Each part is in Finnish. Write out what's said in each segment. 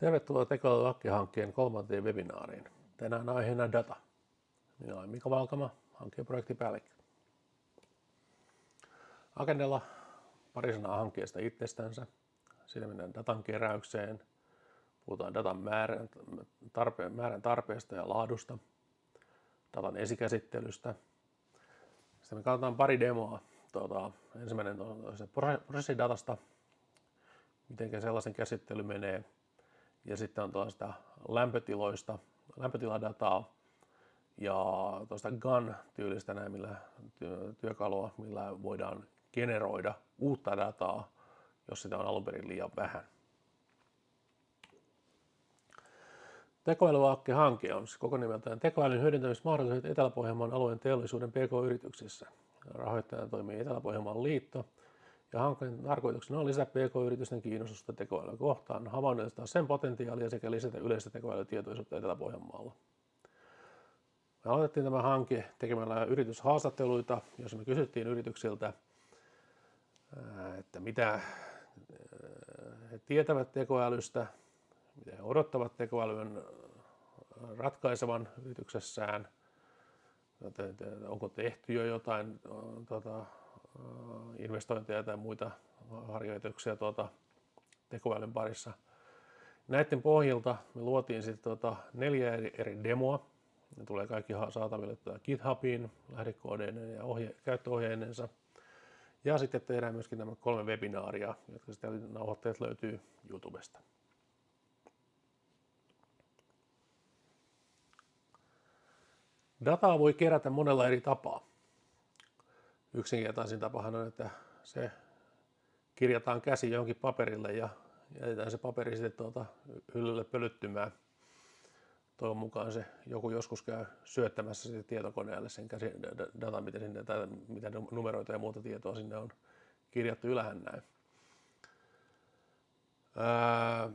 Tervetuloa Tekoäly-hankkeen kolmanteen webinaariin. Tänään aiheena data. Minä olen Mika Valkama, hankkeen projektipäällikkö. Agendalla pari sanaa hankkeesta itsestänsä. Siinä mennään datan keräykseen. Puhutaan datan määrän, tarpeen, määrän tarpeesta ja laadusta. Datan esikäsittelystä. Sitten me katsotaan pari demoa. Tuota, ensimmäinen on se prosessidatasta, miten sellaisen käsittely menee ja sitten on tuosta lämpötiloista, lämpötiladataa ja tuosta GAN-tyylistä näin, millä työkalua, millä voidaan generoida uutta dataa, jos sitä on alun perin liian vähän. Tekoälyvaakke-hanke on siis koko nimeltään tekoälyn hyödyntämismahdollisuudet Etelä-Pohjanmaan alueen teollisuuden PK-yrityksissä. Rahoittajana toimii Etelä-Pohjanmaan liitto ja hankkeen tarkoituksena on lisätä PK-yritysten kiinnostusta tekoälyä kohtaan, havainnollistaa sen potentiaalia sekä lisätä yleistä tekoälytietoisuutta Etelä-Pohjanmaalla. Me aloitettiin tämä hanke tekemällä yrityshaastatteluita, joissa me kysyttiin yrityksiltä, että mitä he tietävät tekoälystä, mitä he odottavat tekoälyn ratkaisevan yrityksessään, onko tehty jo jotain tuota, investointeja tai muita harjoituksia tuota, tekoälyn parissa. Näiden pohjalta me luotiin sitten tuota neljä eri demoa. Ne tulee kaikki saataville tuota GitHubiin lähdekoodeineen ja ohje, käyttöohjeinensa. Ja sitten tehdään myöskin nämä kolme webinaaria, jotka sitten nauhoitteet löytyy YouTubesta. Dataa voi kerätä monella eri tapaa yksinkertaisin tapahan on, että se kirjataan käsi johonkin paperille ja jätetään se paperi sitten tuota hyllylle pölyttymään. Toivon mukaan se joku joskus käy syöttämässä sitten tietokoneelle sen käsi data, mitä, sinne, tai mitä numeroita ja muuta tietoa sinne on kirjattu ylähän näin. Ää,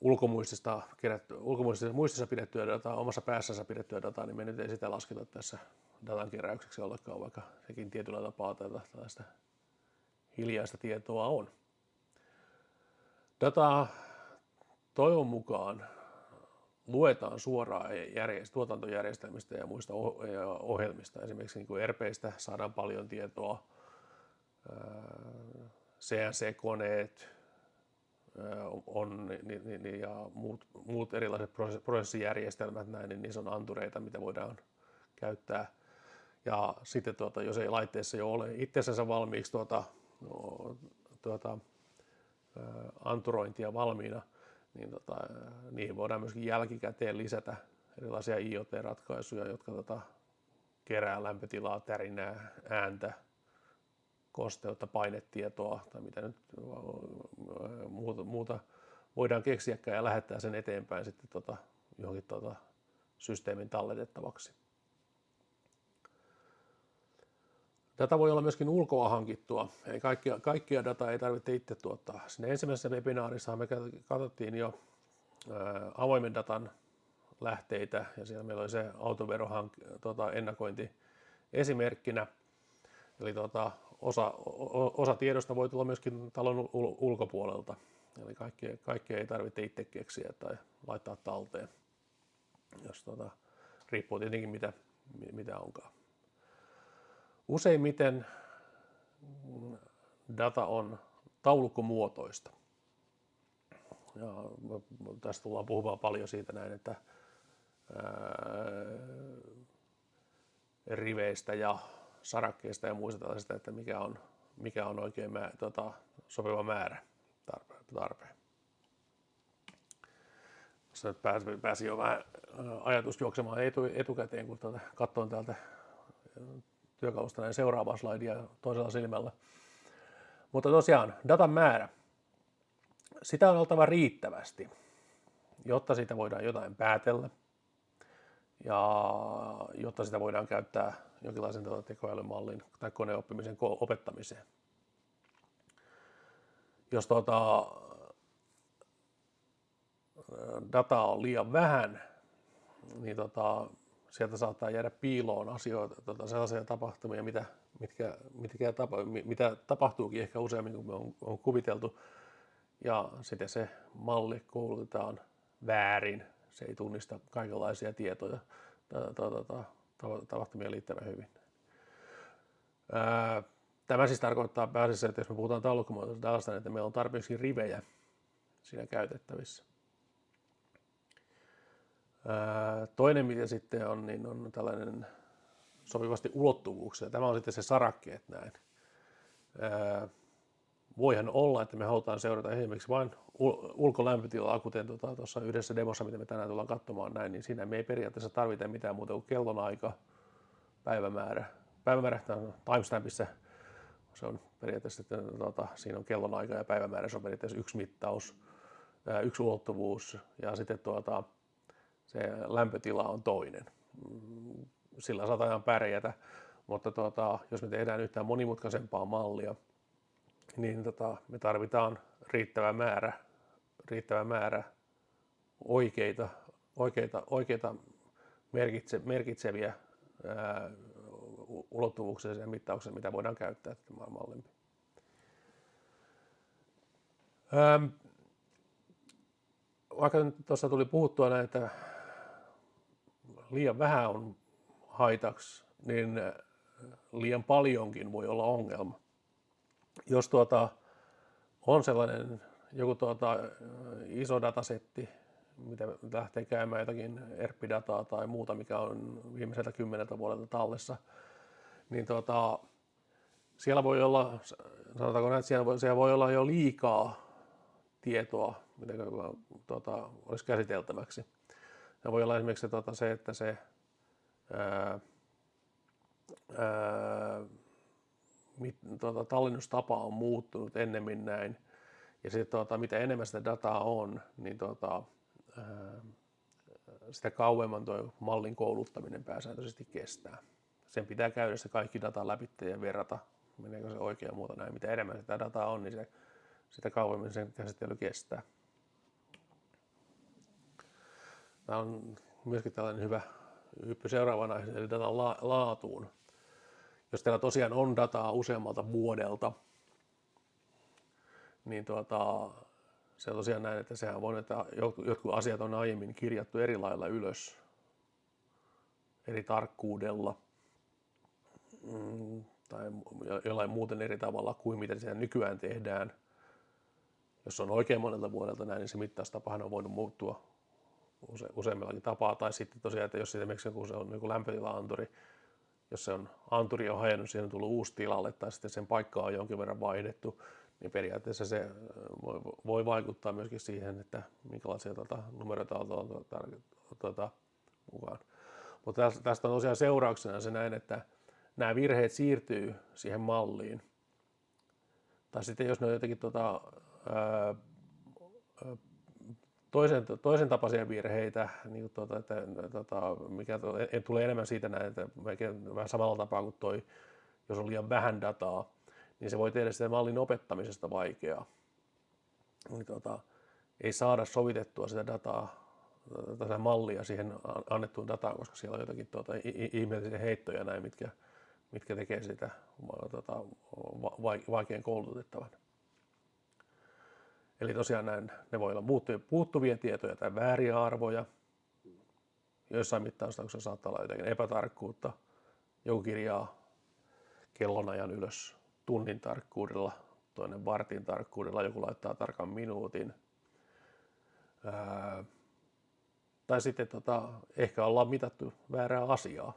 ulkomuistista, kerätty, ulkomuistissa muistissa pidettyä dataa, omassa päässänsä pidettyä dataa, niin me nyt ei sitä lasketa tässä datan keräykseksi ollenkaan, vaikka sekin tietyllä tapaa tällaista hiljaista tietoa on. Dataa toivon mukaan luetaan suoraan järjest- tuotantojärjestelmistä ja muista ohjelmista. Esimerkiksi niin RPistä saadaan paljon tietoa, CNC-koneet on, ja muut, muut erilaiset prosessijärjestelmät, näin, niin niissä on antureita, mitä voidaan käyttää ja sitten tuota, jos ei laitteessa jo ole itsensä valmiiksi tuota, no, tuota, anturointia valmiina, niin tota, niihin voidaan myöskin jälkikäteen lisätä erilaisia IoT-ratkaisuja, jotka tota, kerää lämpötilaa, tärinää, ääntä, kosteutta, painetietoa tai mitä nyt muuta, muuta voidaan keksiäkään ja lähettää sen eteenpäin sitten tota, johonkin tota, systeemin talletettavaksi. Data voi olla myöskin ulkoa hankittua, eli kaikkia, kaikkia dataa ei tarvitse itse tuottaa. Sinne ensimmäisessä webinaarissa me katsottiin jo avoimen datan lähteitä ja siellä meillä oli se autoverohank, tota, ennakointi esimerkkinä. Eli tota, osa, osa tiedosta voi tulla myöskin talon ulkopuolelta. Eli kaikkea, kaikkea ei tarvitse itse keksiä tai laittaa talteen, jos tota, riippuu tietenkin mitä, mitä onkaan. Useimmiten data on taulukkomuotoista. Ja tästä tullaan puhumaan paljon siitä näin, että riveistä ja sarakkeista ja muista tällaisista, että mikä on, mikä on oikein mä, tota, sopiva määrä tarpeen. tarpeen. Nyt pääsi, pääsi jo vähän ajatus juoksemaan etu, etukäteen, kun tuota, katsoin täältä työkalusta näin seuraavaa slaidia toisella silmällä. Mutta tosiaan, datan määrä. Sitä on oltava riittävästi, jotta siitä voidaan jotain päätellä ja jotta sitä voidaan käyttää jonkinlaisen tekoälymallin tai koneoppimisen opettamiseen. Jos tuota, dataa on liian vähän, niin tota, sieltä saattaa jäädä piiloon asioita, tota, sellaisia tapahtumia, mitä, mitkä, mitkä tapa, mitä tapahtuukin ehkä useammin kuin me on, on kuviteltu. ja sitten se malli koulutetaan väärin. Se ei tunnista kaikenlaisia tietoja, tapahtumia liittävän hyvin. Tämä siis tarkoittaa pääasiassa, että jos me puhutaan taulukkomuotoisesta datasta, niin että meillä on tarpeeksi rivejä siinä käytettävissä. Toinen, mitä sitten on, niin on tällainen sopivasti ulottuvuuksia. Tämä on sitten se sarakkeet näin. Voihan olla, että me halutaan seurata esimerkiksi vain ulkolämpötilaa, kuten tuota, tuossa yhdessä demossa, mitä me tänään tullaan katsomaan näin, niin siinä me ei periaatteessa tarvita mitään muuta kuin kellonaika, päivämäärä. Päivämäärä on timestampissa, se on periaatteessa, että tuota, siinä on kellonaika ja päivämäärä, se on periaatteessa yksi mittaus, yksi ulottuvuus ja sitten tuota, se lämpötila on toinen. Sillä saadaan pärjätä, mutta tuota, jos me tehdään yhtään monimutkaisempaa mallia, niin tota, me tarvitaan riittävä määrä, riittävä määrä oikeita, oikeita, oikeita merkitse, merkitseviä ää, ulottuvuuksia ja mittauksia, mitä voidaan käyttää tämän mallin. Vaikka tuossa tuli puhuttua näitä liian vähän on haitaksi, niin liian paljonkin voi olla ongelma jos tuota, on sellainen joku tuota, iso datasetti, mitä lähtee käymään jotakin ERP-dataa tai muuta, mikä on viimeiseltä kymmeneltä vuodelta tallessa, niin tuota, siellä voi olla, sanotaanko näin, että siellä voi, siellä voi olla jo liikaa tietoa, mitä tuota, olisi käsiteltäväksi. Ja voi olla esimerkiksi tuota, se, että se ää, ää, mit, tuota, tallennustapa on muuttunut ennemmin näin. Ja sitten tuota, mitä enemmän sitä dataa on, niin tuota, ää, sitä kauemman tuo mallin kouluttaminen pääsääntöisesti kestää. Sen pitää käydä se kaikki data läpi ja verrata, meneekö se oikein muuta näin. Mitä enemmän sitä dataa on, niin se, sitä kauemmin sen käsittely kestää. Tämä on myöskin tällainen hyvä hyppy seuraavana, eli datan laatuun jos teillä tosiaan on dataa useammalta vuodelta, niin tuota, se on tosiaan näin, että sehän voi, että jotkut asiat on aiemmin kirjattu eri lailla ylös, eri tarkkuudella mm, tai jollain muuten eri tavalla kuin mitä se nykyään tehdään. Jos on oikein monelta vuodelta näin, niin se mittaustapahan on voinut muuttua use, useammillakin tapaa. Tai sitten tosiaan, että jos esimerkiksi joku se on joku lämpötila-anturi, jos se on anturi on hajonnut, siihen on tullut uusi tilalle tai sitten sen paikka on jonkin verran vaihdettu, niin periaatteessa se voi, voi vaikuttaa myöskin siihen, että minkälaisia tuota, numeroita on tuota, tuota, mukaan. Mutta tästä on tosiaan seurauksena se näin, että nämä virheet siirtyy siihen malliin. Tai sitten jos ne on jotenkin tuota, ää, toisen, toisen tapaisia virheitä, niin tuota, että, tuota, mikä tulee enemmän siitä näin, että vähän samalla tapaa kuin toi, jos on liian vähän dataa, niin se voi tehdä sitä mallin opettamisesta vaikeaa. Niin, tuota, ei saada sovitettua sitä dataa, tätä mallia siihen annettuun dataan, koska siellä on jotakin tuota, ihmeellisiä heittoja näin, mitkä, mitkä tekee sitä tuota, vaikean koulutettavan. Eli tosiaan näin, ne voi olla puuttuvia tietoja tai vääriä arvoja. Joissain mittaustauksissa saattaa olla jotenkin epätarkkuutta. Joku kirjaa kellonajan ylös tunnin tarkkuudella, toinen vartin tarkkuudella, joku laittaa tarkan minuutin. Ää, tai sitten tota, ehkä ollaan mitattu väärää asiaa.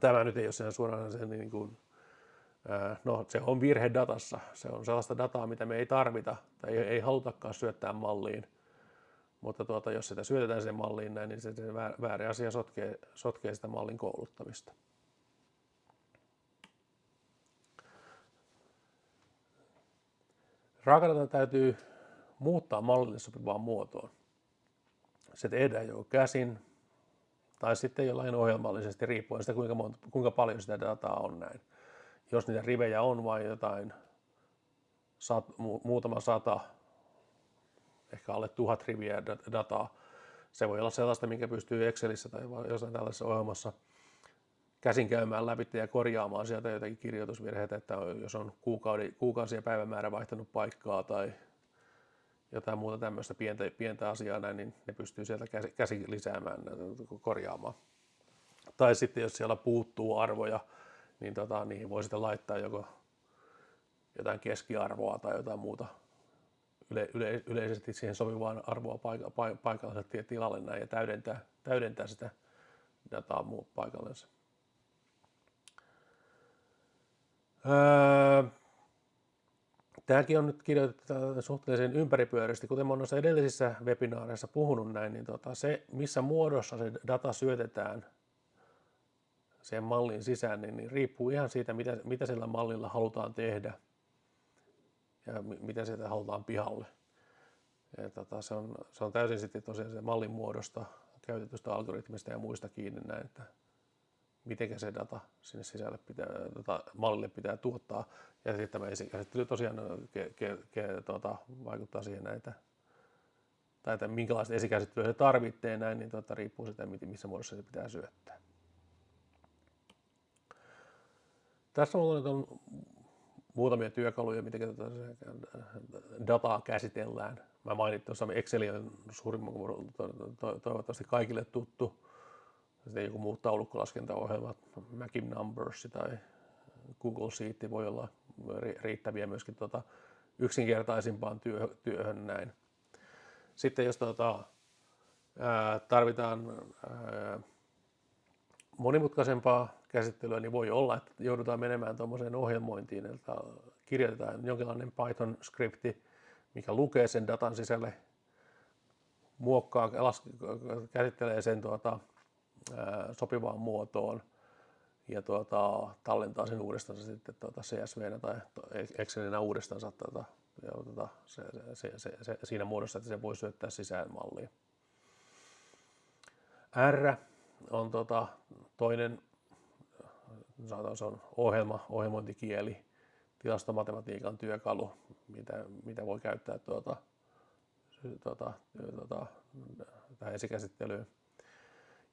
Tämä nyt ei ole suoraan sen niin kuin No se on virhe datassa. Se on sellaista dataa, mitä me ei tarvita tai ei, halutakaan syöttää malliin. Mutta tuota, jos sitä syötetään sen malliin näin, niin se, se väärä asia sotkee, sotkee sitä mallin kouluttamista. Raakadata täytyy muuttaa mallille sopivaan muotoon. Se tehdään jo käsin tai sitten jollain ohjelmallisesti riippuen sitä, kuinka, monta, kuinka paljon sitä dataa on näin jos niitä rivejä on vain jotain sat, muutama sata, ehkä alle tuhat riviä dataa, se voi olla sellaista, minkä pystyy Excelissä tai jossain tällaisessa ohjelmassa käsin käymään läpi ja korjaamaan sieltä jotakin kirjoitusvirheitä, että jos on kuukauden, kuukausi ja päivämäärä vaihtanut paikkaa tai jotain muuta tämmöistä pientä, pientä asiaa näin, niin ne pystyy sieltä käsi, käsi lisäämään, korjaamaan. Tai sitten jos siellä puuttuu arvoja, niin tota, niihin voi sitten laittaa joko jotain keskiarvoa tai jotain muuta yle, yle, yleisesti siihen sopivaa arvoa paika, paikalliselle tilalle näin ja täydentää, täydentää sitä dataa muu paikallensa. Öö, Tämäkin on nyt kirjoitettu suhteellisen ympäripyöräisesti, kuten olen noissa edellisissä webinaareissa puhunut näin, niin tota, se missä muodossa se data syötetään sen mallin sisään, niin, niin riippuu ihan siitä, mitä, mitä sillä mallilla halutaan tehdä ja mitä sieltä halutaan pihalle. Ja tota, se, on, se on täysin sitten tosiaan se mallin muodosta, käytetystä algoritmista ja muista kiinni näin, että miten se data sinne sisälle pitää, tota, mallille pitää tuottaa. Ja sitten tämä esikäsittely tosiaan ke, ke, ke, tota, vaikuttaa siihen näitä, tai että minkälaista esikäsittelyä se tarvitsee näin, niin tota, riippuu siitä, missä muodossa se pitää syöttää. Tässä on, on muutamia työkaluja, miten dataa käsitellään. Mä mainitsin tuossa Excel on suurimman toivottavasti kaikille tuttu sitten joku muu taulukkolaskentaohjelma, Macim Numbers tai Google Sheet voi olla riittäviä myöskin tuota yksinkertaisimpaan työhön näin. Sitten jos tuota, tarvitaan monimutkaisempaa käsittelyä, niin voi olla, että joudutaan menemään tuommoiseen ohjelmointiin, että kirjoitetaan jonkinlainen Python-skripti, mikä lukee sen datan sisälle, muokkaa, käsittelee sen tuota, sopivaan muotoon ja tuota, tallentaa sen uudestaan sitten tuota CSV tai Excelinä uudestaan tuota, tuota, se, se, se, se, siinä muodossa, että se voi syöttää sisään malliin. R on tuota, toinen, sanotaan se on ohjelma, ohjelmointikieli, tilastomatematiikan työkalu, mitä, mitä voi käyttää tuota, tuota, tuota, tähän esikäsittelyyn.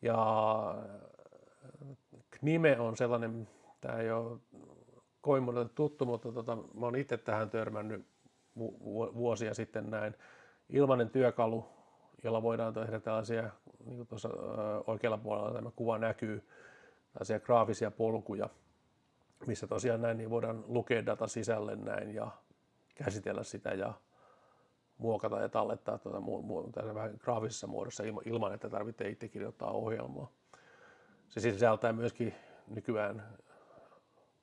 Ja Knime on sellainen, tämä ei ole kovin monelle tuttu, mutta tota, mä olen itse tähän törmännyt vuosia sitten näin. Ilmainen työkalu, jolla voidaan tehdä tällaisia, niin kuin tuossa oikealla puolella tämä kuva näkyy, tällaisia graafisia polkuja, missä tosiaan näin niin voidaan lukea data sisälle näin ja käsitellä sitä ja muokata ja tallettaa tuota mu- mu- vähän graafisessa muodossa ilman, ilman, että tarvitsee itse kirjoittaa ohjelmaa. Se sisältää myöskin nykyään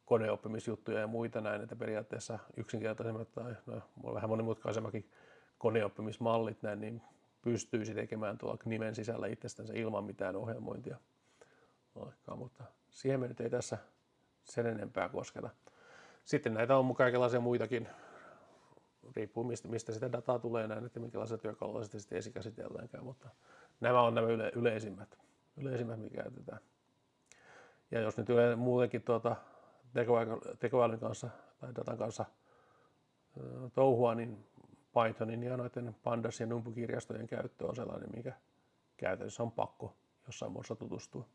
koneoppimisjuttuja ja muita näin, että periaatteessa yksinkertaisemmat tai no, vähän monimutkaisemmakin koneoppimismallit näin, niin pystyisi tekemään tuolla nimen sisällä itsestänsä ilman mitään ohjelmointia. Olekaan, mutta siihen me nyt ei tässä sen enempää kosketa. Sitten näitä on kaikenlaisia muitakin riippuu mistä, mistä sitä dataa tulee näin, että minkälaisia työkaluja sitten, sitten esikäsitelläänkään, mutta nämä on nämä yle, yleisimmät, yleisimmät, mikä käytetään. Ja jos nyt yle, muutenkin tuota, tekoälyn kanssa tai datan kanssa touhua, niin Pythonin ja noiden Pandas ja Numpu-kirjastojen käyttö on sellainen, mikä käytännössä on pakko jossain muodossa tutustua.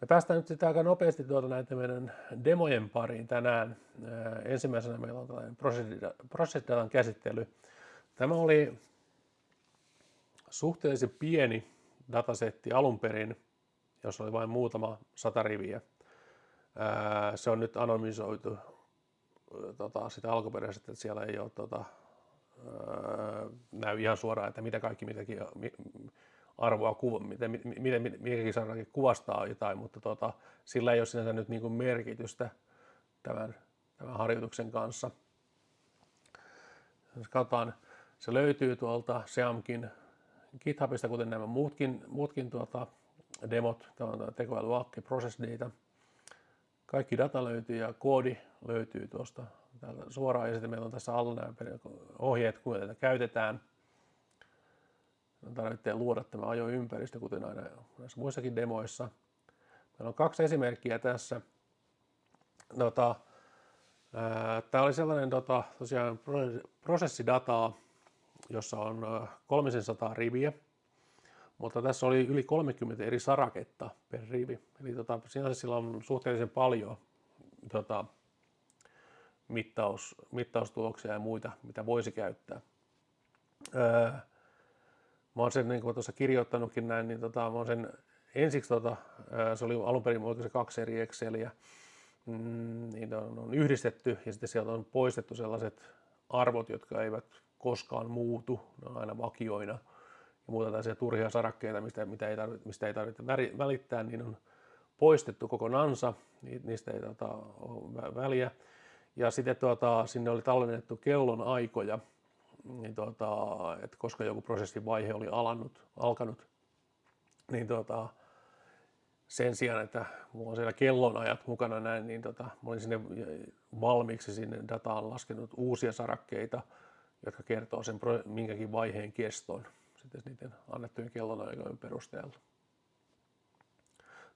Me päästään nyt sitten aika nopeasti tuota näitä meidän demojen pariin tänään. Ensimmäisenä meillä on tällainen prosessidatan käsittely. Tämä oli suhteellisen pieni datasetti alun perin, jossa oli vain muutama sata riviä. Se on nyt anonymisoitu tota, sitä alkuperäisesti, että siellä ei ole tota, näy ihan suoraan, että mitä kaikki mitäkin, arvoa, kuva, miten, miten, mikäkin sanakin kuvastaa jotain, mutta tota, sillä ei ole sinänsä nyt niin kuin merkitystä tämän, tämän harjoituksen kanssa. Jos katsotaan, se löytyy tuolta Seamkin GitHubista, kuten nämä muutkin, muutkin tuota, demot, tämä on tekoälyakki, process data. Kaikki data löytyy ja koodi löytyy tuosta täältä suoraan ja sitten meillä on tässä alla nämä ohjeet, kuinka tätä käytetään – tarvitsee luoda tämä ajoympäristö, kuten aina näissä muissakin demoissa. Meillä on kaksi esimerkkiä tässä. Tota, Tämä oli sellainen tota, tosiaan prosessidataa, jossa on 300 riviä, mutta tässä oli yli 30 eri saraketta per rivi. Eli tota, sinänsä sillä on suhteellisen paljon tota, mittaus, mittaustuloksia ja muita, mitä voisi käyttää. Mä oon sen, niin kuin tuossa kirjoittanutkin näin, niin tota, mä oon sen ensiksi, tota, se oli alun perin se kaksi eri Exceliä, mm, niin on, on yhdistetty ja sitten sieltä on poistettu sellaiset arvot, jotka eivät koskaan muutu, ne on aina vakioina. Ja muuta tällaisia turhia sarakkeita, mistä, mitä ei tarvitse, mistä ei tarvitse välittää, niin on poistettu kokonansa, niistä ei tota, ole väliä. Ja sitten tuota, sinne oli tallennettu kellon aikoja, niin tuota, että koska joku prosessin vaihe oli alannut, alkanut, niin tuota, sen sijaan, että mulla on siellä kellonajat mukana näin, niin tota, mä olin sinne valmiiksi sinne dataan laskenut uusia sarakkeita, jotka kertoo sen minkäkin vaiheen keston sitten niiden annettujen kellonaikojen perusteella.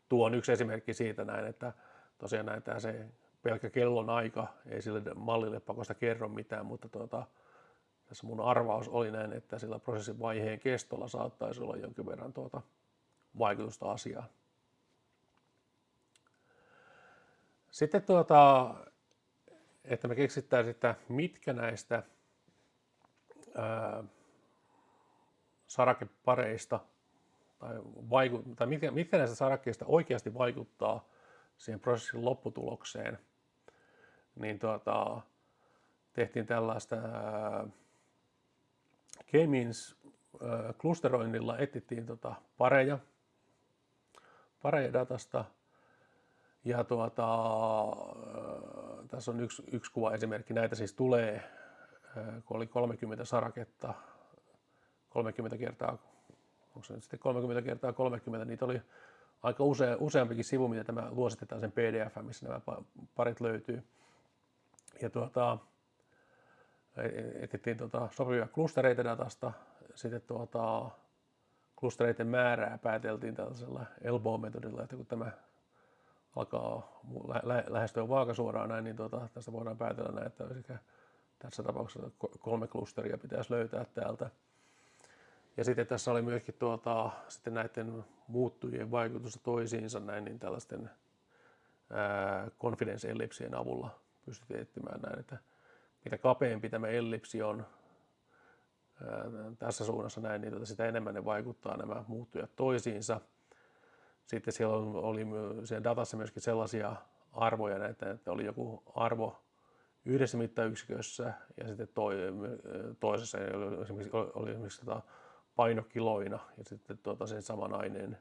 Tuo on yksi esimerkki siitä näin, että tosiaan näin se pelkkä kellonaika ei sille mallille pakosta kerro mitään, mutta tuota, tässä mun arvaus oli näin, että sillä prosessin vaiheen kestolla saattaisi olla jonkin verran tuota vaikutusta asiaan. Sitten tuota, että me keksittäisiin, että mitkä näistä ää, sarakepareista tai, vaiku, tai mitkä, mitkä näistä sarakkeista oikeasti vaikuttaa siihen prosessin lopputulokseen, niin tuota, tehtiin tällaista K-means klusteroinnilla etsittiin tota pareja, pareja datasta – ja tuota, tässä on yksi, yksi kuva esimerkki. Näitä siis tulee, kun oli 30 saraketta, 30 kertaa, onko se nyt sitten 30 kertaa 30, niitä oli aika usea, useampikin sivu, mitä tämä luositetaan sen PDF, missä nämä parit löytyy. Ja tuota, etsittiin tuota sopivia klustereita datasta, sitten tuota, klustereiden määrää pääteltiin tällaisella elbow-metodilla, että kun tämä alkaa lä- lähestyä vaakasuoraan näin, niin tuota, tästä voidaan päätellä näin, että tässä tapauksessa kolme klusteria pitäisi löytää täältä. Ja sitten tässä oli myöskin tuota, sitten näiden muuttujien vaikutusta toisiinsa näin, niin tällaisten ää, confidence ellipsien avulla pystyttiin etsimään näin, että mitä kapeampi tämä ellipsi on tässä suunnassa näin, niin tuota, sitä enemmän ne vaikuttaa nämä muuttujat toisiinsa – sitten siellä oli siellä datassa myöskin sellaisia arvoja, että, että oli joku arvo yhdessä mittayksikössä ja sitten toi, toisessa oli esimerkiksi, oli esimerkiksi tota painokiloina ja sitten tuota sen saman aineen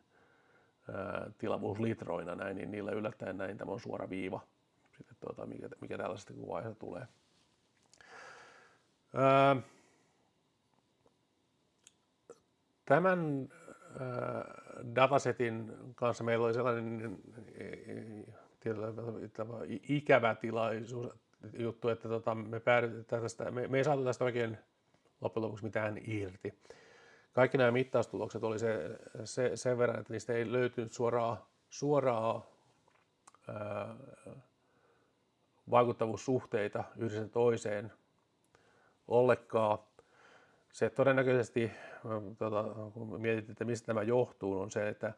tilavuus litroina näin, niin niillä yllättäen näin tämä on suora viiva, sitten tuota, mikä, mikä tällaisesta kuvaiheesta tulee. Ää, tämän datasetin kanssa meillä oli sellainen ikävä tilaisuus, juttu, että tota, me, tästä, me, me ei saatu tästä oikein loppujen lopuksi mitään irti. Kaikki nämä mittaustulokset oli se, se, sen verran, että niistä ei löytynyt suoraa, suoraa ää, vaikuttavuussuhteita yhdessä toiseen ollenkaan se todennäköisesti, tuota, kun mietit, että mistä tämä johtuu, on se, että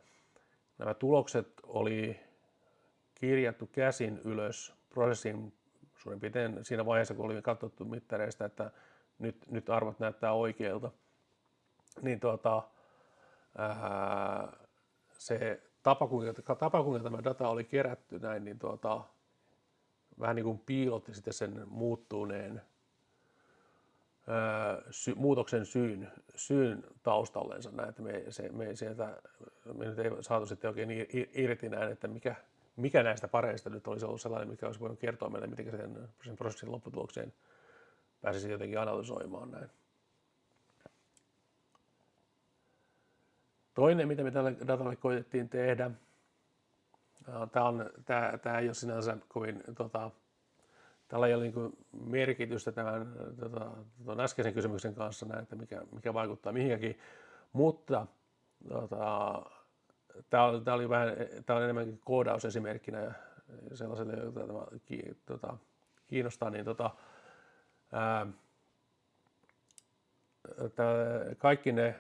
nämä tulokset oli kirjattu käsin ylös prosessin suurin piirtein siinä vaiheessa, kun oli katsottu mittareista, että nyt, nyt arvot näyttää oikeilta. Niin tuota, ää, se tapa kuinka, tapa, kuinka tämä data oli kerätty näin, niin tuota, vähän niin kuin piilotti sitten sen muuttuneen sy, muutoksen syyn, syyn taustallensa näin, että me, se, me, sieltä, me nyt ei saatu sitten oikein irti näin, että mikä, mikä näistä pareista nyt olisi ollut sellainen, mikä olisi voinut kertoa meille, miten sen, sen prosessin lopputulokseen pääsisi jotenkin analysoimaan näin. Toinen, mitä me tälle datalle koitettiin tehdä, tämä, on, tämä, tämä ei ole sinänsä kovin tota, tällä ei ole niin merkitystä tämän tota, tota, äskeisen kysymyksen kanssa, näin, että mikä, mikä vaikuttaa mihinkäkin, mutta tota, tämä, oli, tämä oli vähän, tämä on enemmänkin koodausesimerkkinä sellaiselle, jota tämä tota, kiinnostaa, niin tota, ää, tämä, kaikki ne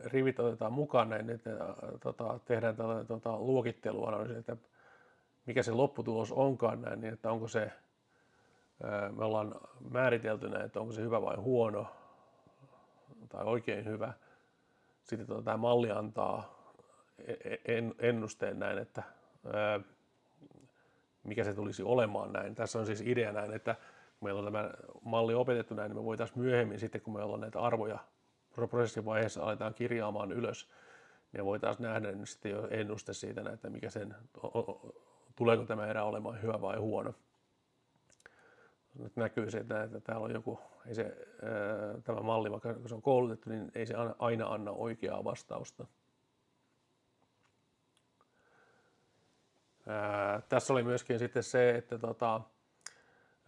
rivit otetaan mukaan, niin että, tota, tehdään tällainen tota, luokitteluanalyysi, että mikä se lopputulos onkaan näin, niin että onko se me ollaan määritelty että onko se hyvä vai huono tai oikein hyvä. Sitten tota, tämä malli antaa e-, e-, ennusteen näin, että mikä se tulisi olemaan näin. Tässä on siis idea näin, että kun meillä on tämä malli opetettu näin, niin me voitaisiin myöhemmin sitten, kun meillä on näitä arvoja prosessin vaiheessa aletaan kirjaamaan ylös, niin voitaisiin nähdä niin sitten jo ennuste siitä, että mikä sen, tuleeko tämä erä olemaan hyvä vai huono. Nyt näkyy se, että, että täällä on joku, ei se, tämä malli, vaikka se on koulutettu, niin ei se aina anna oikeaa vastausta. Ää, tässä oli myöskin sitten se, että tota,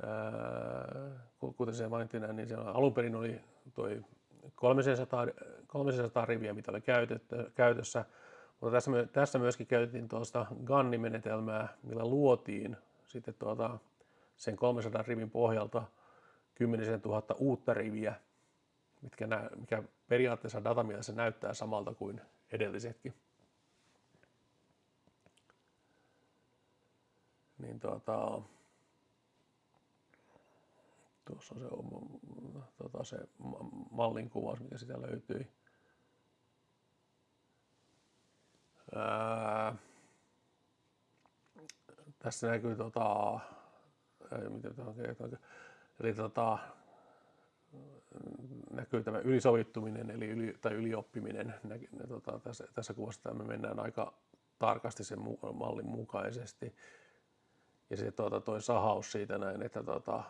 ää, kuten se mainittiin, niin siellä alun perin oli toi 300, 300 riviä, mitä oli käytössä, mutta tässä, tässä myöskin käytettiin tuosta Ganni-menetelmää, millä luotiin sitten tuota, sen 300 rivin pohjalta 10 000 uutta riviä, mitkä nä, mikä periaatteessa datamielessä näyttää samalta kuin edellisetkin. Niin tuota, tuossa on se, tuota, se mallin kuvaus, mikä sitä löytyi. Ää, tässä näkyy tota, miten eli tota, näkyy tämä ylisovittuminen eli yli, tai ylioppiminen. Nä, tota, tässä, tässä kuvassa me mennään aika tarkasti sen mallin mukaisesti. Ja se tuota, toi sahaus siitä näin, että tuota,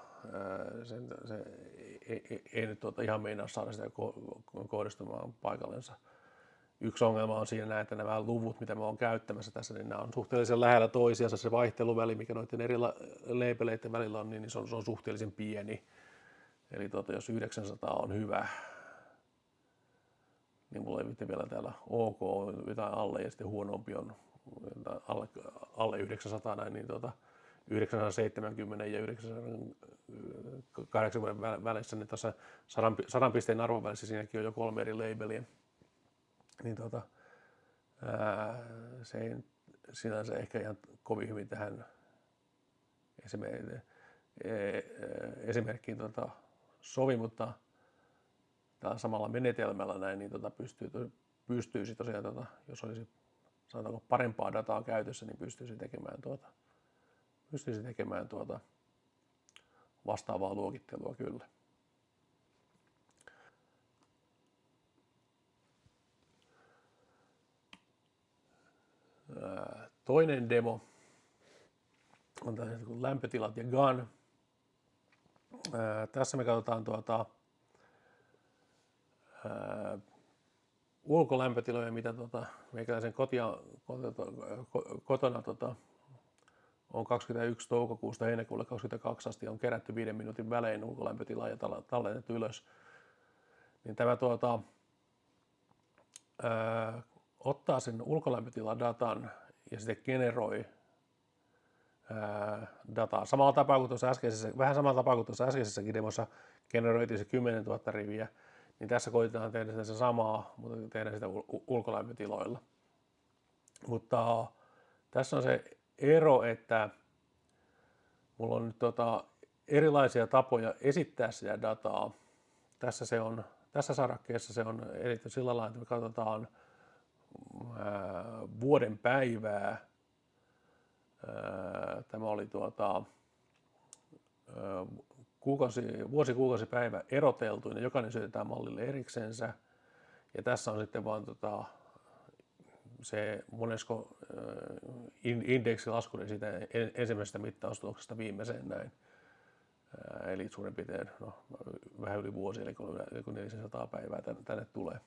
sen, se ei, ei, ei nyt tuota, ihan meinaa saada sitä kohdistumaan paikallensa. Yksi ongelma on siinä, että nämä luvut, mitä me on käyttämässä tässä, niin nämä on suhteellisen lähellä toisiansa. Se vaihteluväli, mikä noiden eri leipeleiden välillä on, niin se on, se on suhteellisen pieni. Eli tuota, jos 900 on hyvä, niin mulla ei vielä täällä OK jotain alle ja sitten huonompi on alle, alle 900 näin, niin tuota, 970 ja 980 välissä, niin tuossa 100 pisteen arvon välissä siinäkin on jo kolme eri labeliä. Niin tuota, ää, se ei sinänsä ehkä ihan kovin hyvin tähän esimerkkiin tuota, sovi, mutta tällä samalla menetelmällä näin, niin tuota, pystyy, pystyisi tosiaan, tuota, jos olisi sanotaanko parempaa dataa käytössä, niin pystyisi tekemään tuota, pystyisi tekemään tuota vastaavaa luokittelua kyllä. Toinen demo on tällaiset kuin lämpötilat ja GAN. Tässä me katsotaan tuota, ää, ulkolämpötiloja, mitä tuota, meikäläisen kotia, kotona tuota, on 21 toukokuusta heinäkuulle 22 asti on kerätty viiden minuutin välein ulkolämpötilaa ja tallennettu ylös. Niin tämä tuota, ää, ottaa sen ulkolämpötiladatan ja sitten generoi dataa. Samalla tapaa kuin tuossa äskeisessä, vähän samalla tapaa kuin tuossa äskeisessäkin demossa generoitiin se 10 000 riviä, niin tässä koitetaan tehdä sitä samaa, mutta tehdään sitä ulkolämpötiloilla. Mutta tässä on se ero, että mulla on nyt tota erilaisia tapoja esittää sitä dataa. Tässä, se on, tässä sarakkeessa se on erityisesti sillä lailla, että me katsotaan vuoden päivää. Ää, tämä oli tuota, ää, kuukausi, vuosi, kuukausi, päivä eroteltu, ja jokainen syötetään mallille eriksensä. Ja tässä on sitten vaan tota, se monesko indeksilasku siitä ensimmäisestä mittaustuloksesta viimeiseen näin. Eli suurin piirtein no, vähän yli vuosi, eli kun 400 päivää tänne tulee.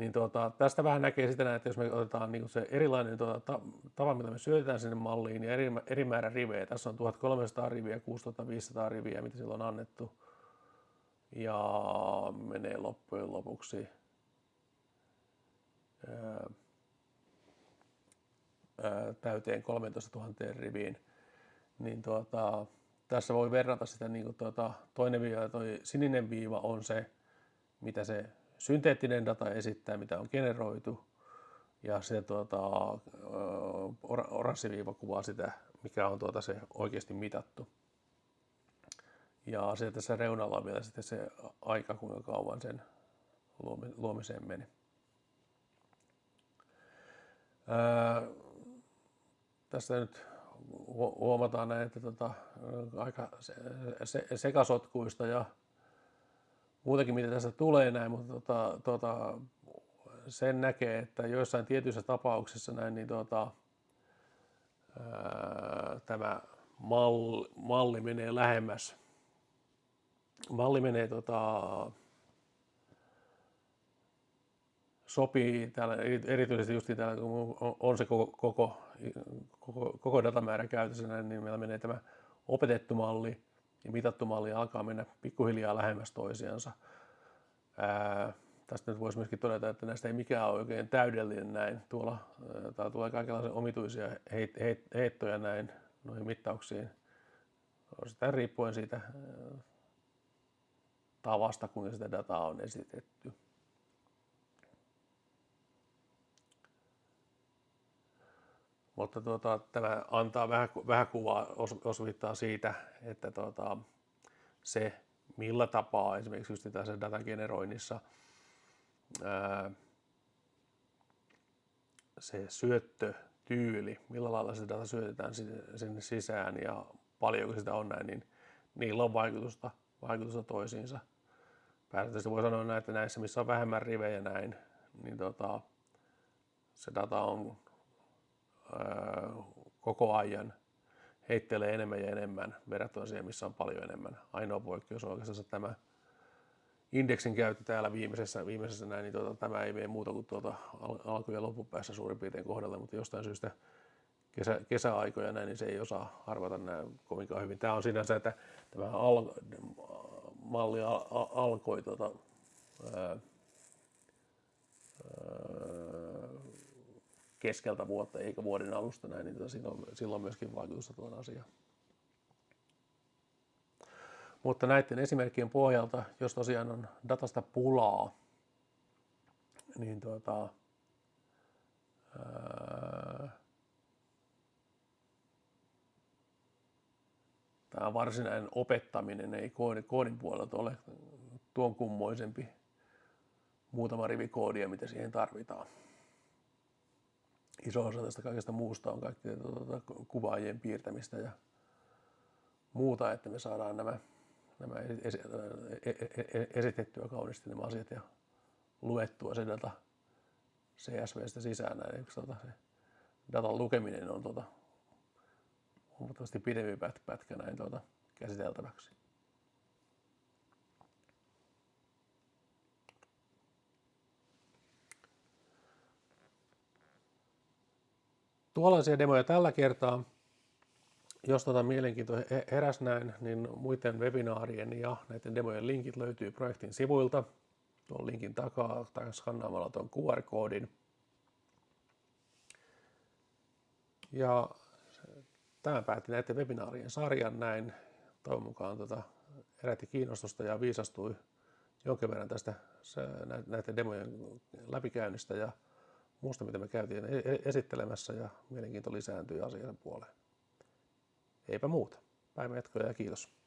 Niin tuota, tästä vähän näkee sitä, että jos me otetaan niin se erilainen tuota, tapa, millä me syötetään sinne malliin ja eri, eri määrä rivejä. Tässä on 1300 riviä, 6500 riviä, mitä sillä on annettu. Ja menee loppujen lopuksi täyteen 13 000 riviin, niin tuota, tässä voi verrata sitä, niin kuin tuota, toinen viiva toi sininen viiva on se, mitä se synteettinen data esittää, mitä on generoitu, ja se tuota, oranssi viiva kuvaa sitä, mikä on tuota se oikeasti mitattu. Ja sitten tässä reunalla on vielä sitten se aika, kuinka kauan sen luomiseen meni. Ää, tästä nyt huomataan että tota, aika se, se, sekasotkuista ja muutakin mitä tästä tulee näin, mutta tota, tota, sen näkee, että joissain tietyissä tapauksissa näin, niin tota, ää, tämä malli, malli menee lähemmäs. Malli menee tota, sopii täällä, erityisesti just täällä, kun on se koko, koko, koko, koko datamäärä käytössä, niin meillä menee tämä opetettu malli ja mitattu malli alkaa mennä pikkuhiljaa lähemmäs toisiansa. Ää, tästä nyt voisi myöskin todeta, että näistä ei mikään ole oikein täydellinen näin. Tuolla täällä tulee kaikenlaisia omituisia heit, heit, heittoja näin noihin mittauksiin. Osittain riippuen siitä tavasta, kuinka sitä dataa on esitetty. Mutta tuota, tämä antaa vähän, vähän kuvaa, osvittaa siitä, että tuota, se millä tapaa esimerkiksi just tässä datan generoinnissa ää, se syöttötyyli, millä lailla se data syötetään sinne sisään ja paljonko sitä on näin, niin niillä on vaikutusta, vaikutusta toisiinsa. Pääsääntöisesti voi sanoa näin, että näissä, missä on vähemmän rivejä näin, niin tota, se data on koko ajan heittelee enemmän ja enemmän verrattuna siihen, missä on paljon enemmän. Ainoa poikkeus on oikeastaan tämä indeksin käyttö täällä viimeisessä, viimeisessä näin, niin tuota, tämä ei mene muuta kuin tuota alku- ja loppupäässä suurin piirtein kohdalle, mutta jostain syystä kesä, kesäaikoja näin, niin se ei osaa arvata näin kovinkaan hyvin. Tämä on sinänsä, että tämä al, malli al, al, alkoi tuota, ää, keskeltä vuotta eikä vuoden alusta näin, niin tota, silloin, silloin myöskin vaikutusta tuon asiaan. Mutta näiden esimerkkien pohjalta, jos tosiaan on datasta pulaa, niin tuota, ää, tämä varsinainen opettaminen ei koodin, koodin puolelta ole tuon kummoisempi muutama rivi koodia, mitä siihen tarvitaan iso osa tästä kaikesta muusta on kaikkea tuota, kuvaajien piirtämistä ja muuta, että me saadaan nämä, nämä esi, esitettyä kauniisti nämä asiat ja luettua se data CSVstä sisään. Näin, tuota, se datan lukeminen on tuota, huomattavasti pidempi pätkä näin tuota, käsiteltäväksi. Tuollaisia demoja tällä kertaa. Jos tota mielenkiinto heräs näin, niin muiden webinaarien ja näiden demojen linkit löytyy projektin sivuilta. Tuon linkin takaa tai skannaamalla tuon QR-koodin. Ja tämä päätti näiden webinaarien sarjan näin. Toivon mukaan tota, herätti kiinnostusta ja viisastui jonkin verran tästä näiden demojen läpikäynnistä ja muusta, mitä me käytiin e-, e-, esittelemässä ja mielenkiinto lisääntyi asian puoleen. Eipä muuta. Päivän ja kiitos.